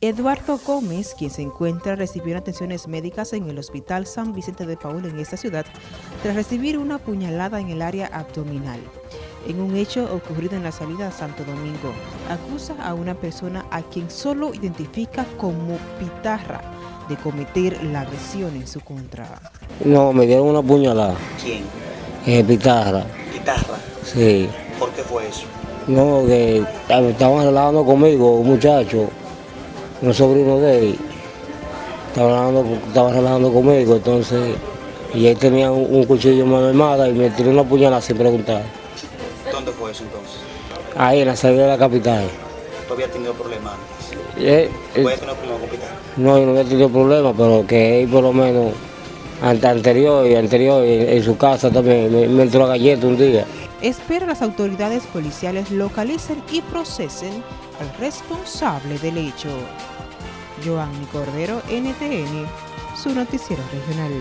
Eduardo Gómez, quien se encuentra recibiendo atenciones médicas en el Hospital San Vicente de Paul en esta ciudad, tras recibir una puñalada en el área abdominal. En un hecho ocurrido en la salida a Santo Domingo, acusa a una persona a quien solo identifica como Pitarra de cometer la agresión en su contra. No, me dieron una puñalada. ¿Quién? Eh, Pitarra. ¿Guitarra? Sí. ¿Por qué fue eso? No, que estaban hablando conmigo, un muchacho un sobrino de él, estaba hablando, estaba hablando conmigo, entonces, y él tenía un, cuchillo en mano armada y me tiró una puñalada sin preguntar. ¿Dónde fue eso entonces? Ahí, en la salida de la capital. ¿Tú habías tenido problemas antes? Eh, ¿Tú habías tenido problemas con Pitar? No, yo no había tenido problemas, pero que él por lo menos anterior y anterior en, su casa también me, me entró a galleta un día. Espera las autoridades policiales localicen y procesen al responsable del hecho. Joanny Cordero, NTN, su noticiero regional.